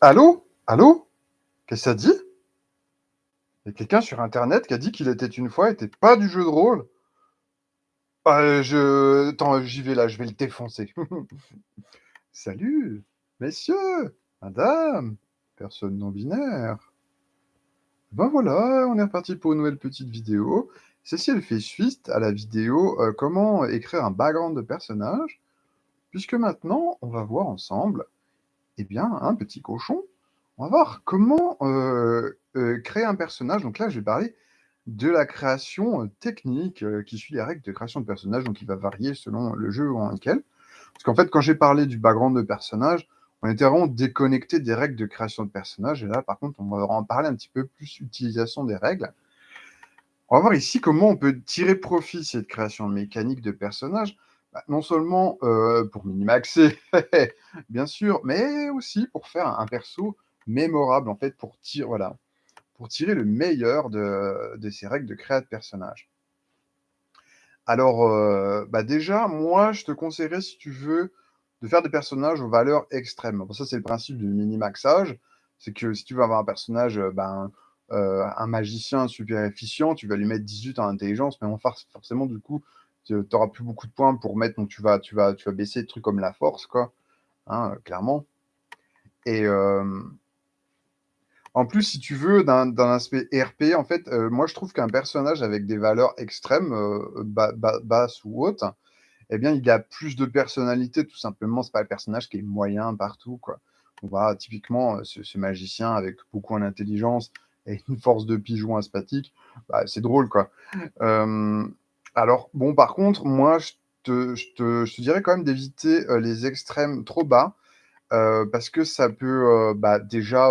Allô? Allô? Qu'est-ce que ça dit? Il y a quelqu'un sur internet qui a dit qu'il était une fois était pas du jeu de rôle. Bah, je attends, j'y vais là, je vais le défoncer. Salut, messieurs, madame, personne non binaire. Ben voilà, on est reparti pour une nouvelle petite vidéo. Ceci, elle fait suite à la vidéo euh, comment écrire un background de personnage, puisque maintenant, on va voir ensemble, eh bien, un petit cochon. On va voir comment euh, euh, créer un personnage. Donc là, je vais parler de la création euh, technique qui suit les règles de création de personnage, donc il va varier selon le jeu en lequel. Parce qu'en fait, quand j'ai parlé du background de personnage, on était vraiment déconnecté des règles de création de personnage. Et là, par contre, on va en parler un petit peu plus utilisation des règles. On va voir ici comment on peut tirer profit cette création mécanique de personnage. Bah, non seulement euh, pour minimaxer, bien sûr, mais aussi pour faire un perso mémorable, en fait, pour tirer, voilà, pour tirer le meilleur de, de ces règles de création de personnage. Alors, euh, bah déjà, moi, je te conseillerais, si tu veux, de faire des personnages aux valeurs extrêmes. Bon, ça, c'est le principe du mini-maxage. C'est que si tu veux avoir un personnage, euh, ben, un magicien super efficient, tu vas lui mettre 18 en intelligence, mais forcément, du coup, tu n'auras plus beaucoup de points pour mettre, donc tu vas, tu vas, tu vas baisser des trucs comme la force, quoi, hein, clairement. Et, en plus, si tu veux, d'un aspect RP, en fait, euh, moi, je trouve qu'un personnage avec des valeurs extrêmes, euh, basses ou hautes, eh bien, il a plus de personnalité, tout simplement. C'est pas le personnage qui est moyen partout, quoi. On va typiquement, euh, ce, magicien avec beaucoup en intelligence et une force de pigeon aspathique, bah, c'est drôle, quoi. Alors, bon, par contre, moi, je te, dirais quand même d'éviter les extrêmes trop bas, parce que ça peut, bah, déjà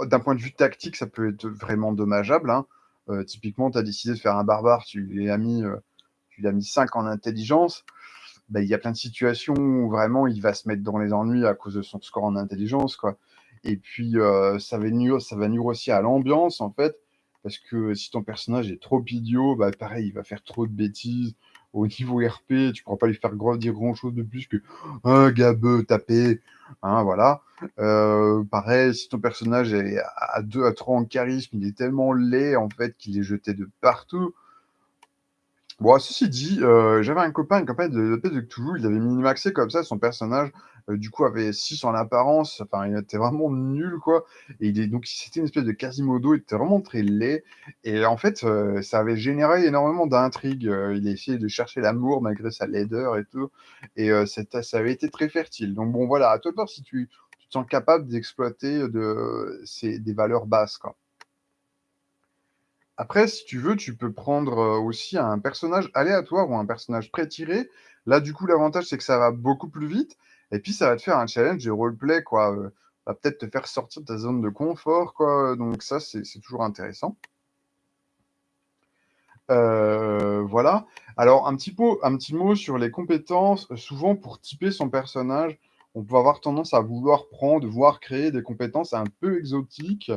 d'un point de vue tactique, ça peut être vraiment dommageable. Hein. Euh, typiquement, tu as décidé de faire un barbare, tu lui as mis, euh, tu lui as mis 5 en intelligence. Bah, il y a plein de situations où vraiment il va se mettre dans les ennuis à cause de son score en intelligence. Quoi. Et puis, euh, ça, va nuire, ça va nuire aussi à l'ambiance, en fait, parce que si ton personnage est trop idiot, bah, pareil, il va faire trop de bêtises. Au niveau RP, tu ne pourras pas lui faire dire grand-chose de plus que un gabeux tapé. Hein, voilà. Euh, pareil, si ton personnage est à 2 à 3 en charisme, il est tellement laid en fait qu'il est jeté de partout. Bon, ceci dit, euh, j'avais un copain, une copain de, de, de Cthulhu, il avait minimaxé comme ça son personnage, euh, du coup avait 6 en apparence, enfin il était vraiment nul quoi, et il est, donc c'était une espèce de Quasimodo, il était vraiment très laid, et en fait euh, ça avait généré énormément d'intrigues, il a essayé de chercher l'amour malgré sa laideur et tout, et ça avait été très fertile. Donc bon voilà, à toi de voir si tu, te sens capable d'exploiter de, des valeurs basses quoi. Après, si tu veux, tu peux prendre aussi un personnage aléatoire ou un personnage pré-tiré. Là, du coup, l'avantage, c'est que ça va beaucoup plus vite. Et puis, ça va te faire un challenge de roleplay, quoi. va peut-être te faire sortir de ta zone de confort, quoi. Donc, ça, c'est toujours intéressant. voilà. Alors, un petit, un petit mot sur les compétences. Souvent, pour typer son personnage, on peut avoir tendance à vouloir prendre, voire créer des compétences un peu exotiques.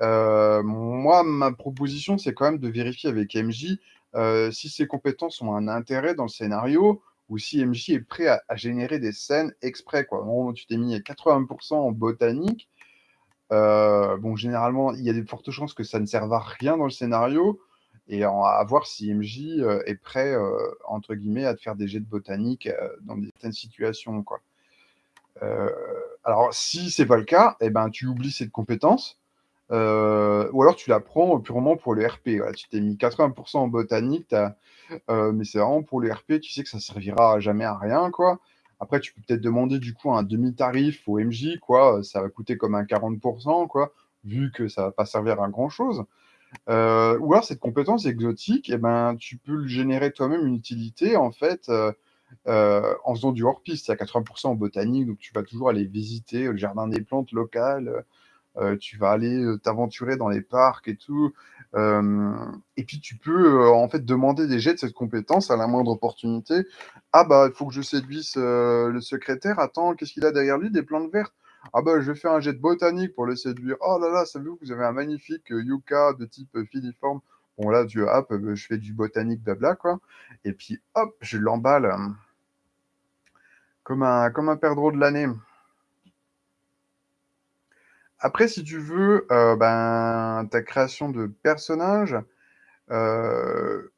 Euh, moi, ma proposition, c'est quand même de vérifier avec MJ euh, si ses compétences ont un intérêt dans le scénario ou si MJ est prêt à, générer des scènes exprès. Quoi. tu t'es mis à 80% en botanique. Euh, bon, généralement, il y a de fortes chances que ça ne serve à rien dans le scénario et à voir si MJ est prêt, entre guillemets, à te faire des jets de botanique dans certaines situations. Alors, si c'est pas le cas, eh ben, tu oublies cette compétence euh, ou alors tu la prends purement pour le RP. tu t'es mis 80% en botanique, euh, mais c'est vraiment pour le RP, tu sais que ça servira jamais à rien, quoi. Après, tu peux peut-être demander du coup un demi-tarif au MJ, quoi. Ça va coûter comme un 40%, quoi, vu que ça va pas servir à grand-chose. Euh, ou alors cette compétence exotique, eh ben, tu peux générer toi-même une utilité, en fait, en faisant du hors-piste. à 80% en botanique, donc tu vas toujours aller visiter le jardin des plantes locales, euh, tu vas aller euh, t'aventurer dans les parcs et tout. et puis tu peux en fait demander des jets de cette compétence à la moindre opportunité. Ah bah il faut que je séduise le secrétaire. Attends, qu'est-ce qu'il a derrière lui? Des plantes vertes. Ah bah je vais faire un jet de botanique pour le séduire. Oh là là, savez-vous que vous avez un magnifique yucca de type filiforme Bon là, hop, je fais du botanique blabla quoi. Et puis hop, je l'emballe comme un comme un perdreau de l'année. Après, si tu veux, heu, ben, ta création de personnage, heu,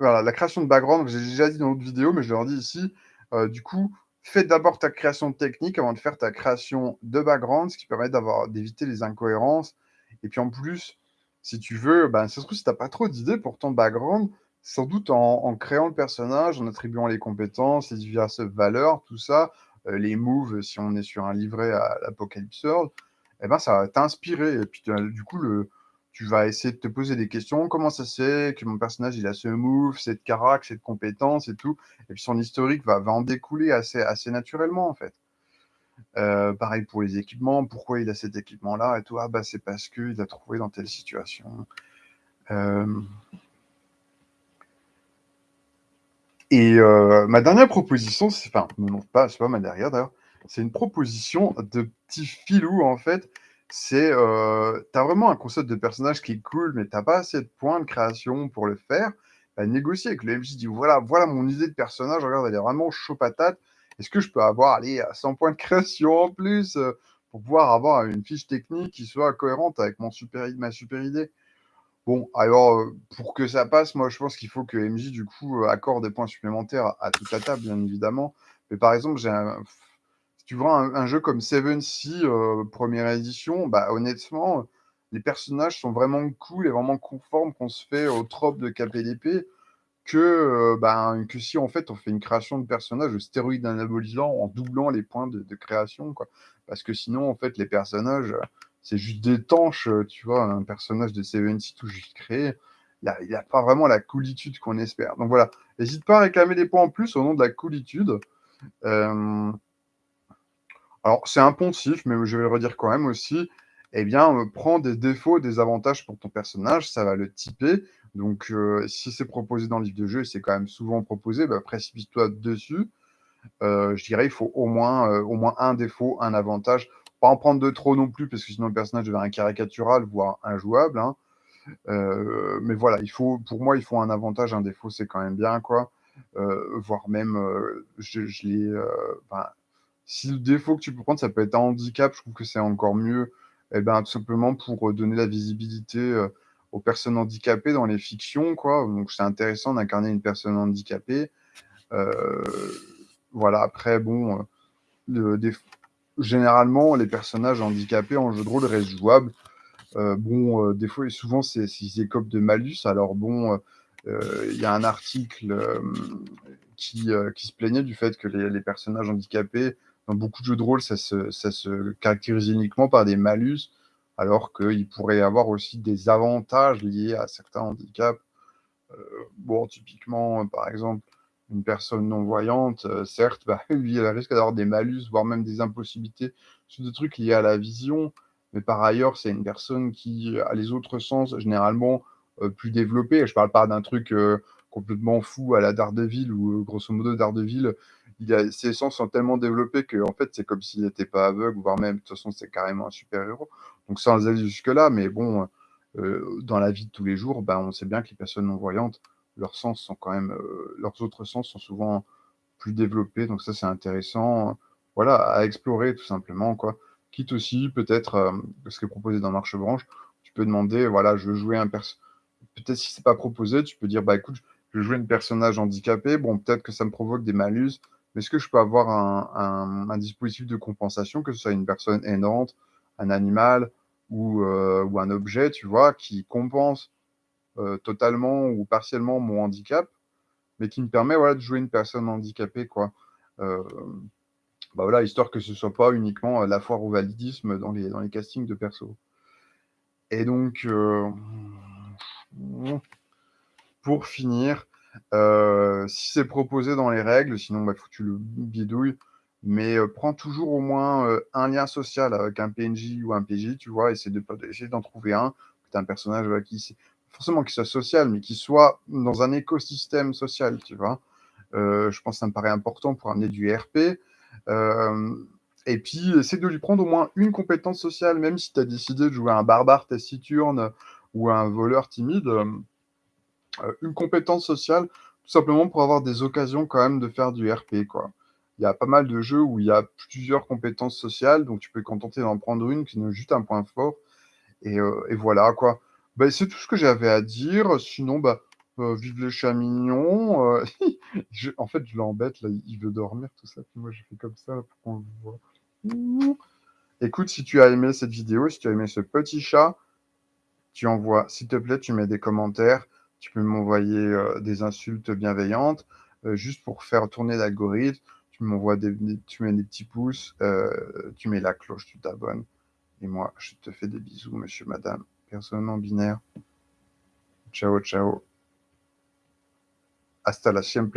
voilà, la création de background, j'ai déjà dit dans l'autre vidéo, mais je le redis ici, heu, du coup, fais d'abord ta création technique avant de faire ta création de background, ce qui permet d'éviter les incohérences. Et puis en plus, si tu veux, ben, ça se trouve, si tu as pas trop d'idées pour ton background, sans doute en créant le personnage, en attribuant les compétences, les diverses valeurs, tout ça, les moves, si on est sur un livret à l'Apocalypse World, et ben, ça va t'inspirer et puis du coup, le tu vas essayer de te poser des questions: «Comment ça se fait que mon personnage, il a ce move, cette carac, cette compétence et tout?» et puis son historique va va en découler assez assez naturellement, en fait. Heu, pareil pour les équipements, pourquoi il a cet équipement-là et tout? Ah bah, c'est parce qu'il l'a trouvé dans telle situation. Hem et heu, ma dernière proposition, c'est enfin, non, pas c'est pas ma dernière d'ailleurs, c'est une proposition de petit filou, en fait. C'est, as vraiment un concept de personnage qui est cool, mais tu as pas assez de points de création pour le faire, bah, négocie avec le MJ, dis: «Voilà voilà mon idée de personnage, regarde, elle est vraiment chaud patate. Est-ce que je peux avoir, allez, 100 points de création en plus, heu, pour pouvoir avoir une fiche technique qui soit cohérente avec mon super ma super idée?» bon, alors, heu, pour que ça passe, moi, je pense qu'il faut que MJ, du coup, accorde des points supplémentaires à toute la table, bien évidemment. Mais par exemple, j'ai un tu vois un jeu comme 7 Sea, heu, 1re édition, bah, honnêtement, les personnages sont vraiment cool et vraiment conformes qu'on se fait aux tropes de KPDP que, heu, ben, que si, en fait, on fait une création de personnage stéroïdes anabolisants en doublant les points de de création, quoi. Parce que sinon, en fait, les personnages, c'est juste des tanches, tu vois? Un personnage de 7 Sea tout juste créé, il il a pas vraiment la coolitude qu'on espère. Donc voilà, hésite pas à réclamer des points en plus au nom de la coolitude. Alors, c'est un poncif, mais je vais le redire quand même aussi, eh bien, heu, prends des défauts des avantages pour ton personnage, ça va le typer. Donc, heu, si c'est proposé dans le livre de jeu et c'est quand même souvent proposé, bah, précipite-toi dessus. Heu, je dirais, il faut au moins, au moins 1 défaut, 1 avantage. Pas en prendre de trop non plus, parce que sinon le personnage devient caricatural, voire injouable, hein. Mais voilà, il faut pour moi, il faut un avantage, un défaut, c'est quand même bien, quoi. Voire même, je l'ai, si le défaut que tu peux prendre, ça peut être un handicap, je trouve que c'est encore mieux. Et ben, tout simplement pour, heu, donner la visibilité, heu, aux personnes handicapées dans les fictions, quoi. Donc c'est intéressant d'incarner une personne handicapée. Heu, voilà, après bon, le déf généralement, les personnages handicapés en jeu de rôle restent jouables. Bon, des fois et souvent, c'est ils écopent de malus. Alors bon, il y a un article, qui, qui se plaignait du fait que les personnages handicapés, beaucoup de jeux de rôle, ça se caractérise uniquement par des malus, alors qu'il pourrait y avoir aussi des avantages liés à certains handicaps. Heu, bon, typiquement, par exemple, une personne non-voyante, heu, certes, bah, elle risque d'avoir des malus, voire même des impossibilités sur des trucs liés à la vision. Mais par ailleurs, c'est une personne qui a les autres sens généralement, heu, plus développés. Je parle pas d'un truc, complètement fou à la Daredevil heu, grosso modo, Daredevil, ses sens sont tellement développés qu'en fait, c'est comme s'il était pas aveugle, voire même, de toute façon, c'est carrément un super héros. Donc sans aller jusque-là, mais bon, heu, dans la vie de tous les jours, ben, on sait bien que les personnes non-voyantes, leurs sens sont quand même, heu, leurs autres sens sont souvent plus développés. Donc ça, c'est intéressant, voilà, à explorer tout simplement, quoi. Quitte aussi peut-être, hem, ce qui est proposé dans Marchebranche, tu peux demander, voilà, je veux jouer un perso peut-être si c'est pas proposé, tu peux dire: «Bah, écoute, je veux jouer un personnage handicapé, bon, peut-être que ça me provoque des malus, mais est-ce que je peux avoir un un dispositif de compensation?» que ce soit une personne aidante, un animal ou, heu, ou un objet, tu vois? Qui compense, heu, totalement ou partiellement mon handicap, mais qui me permet, voilà, de jouer une personne handicapée, quoi. Hem, bah, voilà, histoire que ce soit pas uniquement, la foire au validisme dans les dans les castings de persos. Et donc, pour finir, heu, si c'est proposé dans les règles, sinon, bah, faut que tu le bidouilles, mais, heu, prends toujours au moins, heu, un lien social avec un PNJ ou un PJ, tu vois? Essaie de d'en trouver un, que tu un personnage, qui forcément qui soit social, mais qui soit dans un écosystème social, tu vois? Je pense ça me paraît important pour amener du RP. Et puis essaie de lui prendre au moins une compétence sociale, même si tu as décidé de jouer un barbare taciturne ou un voleur timide, heu, une compétence sociale, tout simplement pour avoir des occasions quand même de faire du RP, quoi. il y a pas mal de jeux où il y a plusieurs compétences sociales, donc tu peux te contenter d'en prendre une qui donne juste un point fort et heu et voilà quoi. Bah, c'est tout ce que j'avais à dire, sinon, bah, heu, vive mignons, heu, je en fait, je l'embête là, il veut dormir tout ça, puis moi je fais comme ça pour qu'on le voit. Écoute, si tu as aimé cette vidéo, si tu as aimé ce petit chat, tu envoies s'il te plaît, tu mets des commentaires, tu peux m'envoyer, heu, des insultes bienveillantes, heu, juste pour faire tourner l'algorithme, tu m'envoies des tu mets des petits pouces, heu, tu mets la cloche, tu t'abonnes et moi, je te fais des bisous, monsieur, madame, personne non binaire. Ciao, ciao. Hasta la siempre.